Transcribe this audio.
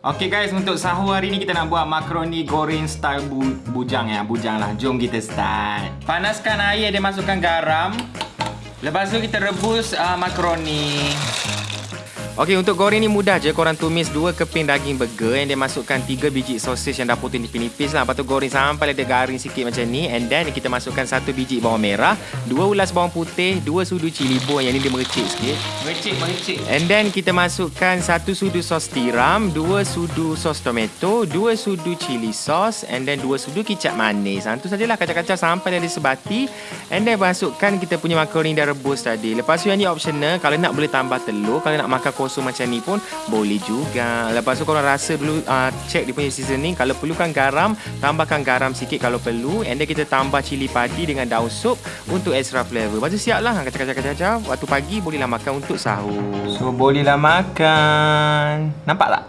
Okay guys, untuk sahur hari ni kita nak buat makaroni goreng style bu bujang ya. Bujang lah. Jom kita start. Panaskan air dan masukkan garam. Lepas tu kita rebus uh, makaroni. Okey, untuk goreng ni mudah je. Korang tumis 2 keping daging burger yang dia masukkan 3 biji sosis yang dah potong nipis-nipis lah. Lepas tu goreng sampai dia garing sikit macam ni. And then kita masukkan 1 biji bawang merah, 2 ulas bawang putih, 2 sudu cili bawang yang ni dia mericik sikit. Mericik, mericik. And then kita masukkan 1 sudu sos tiram, 2 sudu sos tomato, 2 sudu cili sos and then 2 sudu kicap manis. Ha, itu sajalah kacau-kacau sampai dia sebati. And then masukkan kita punya makaroni dah rebus tadi. Lepas tu yang ni optional. Kalau nak boleh tambah telur. Kalau nak makan kosong macam ni pun boleh juga. Lepas tu korang rasa dulu uh, check dia punya seasoning. Kalau perlukan garam, tambahkan garam sikit kalau perlu. And then kita tambah cili padi dengan daun sup untuk extra flavor. Lepas tu siap lah kacau-kacau-kacau. Waktu pagi bolehlah makan untuk sahur. So bolehlah makan. Nampak tak?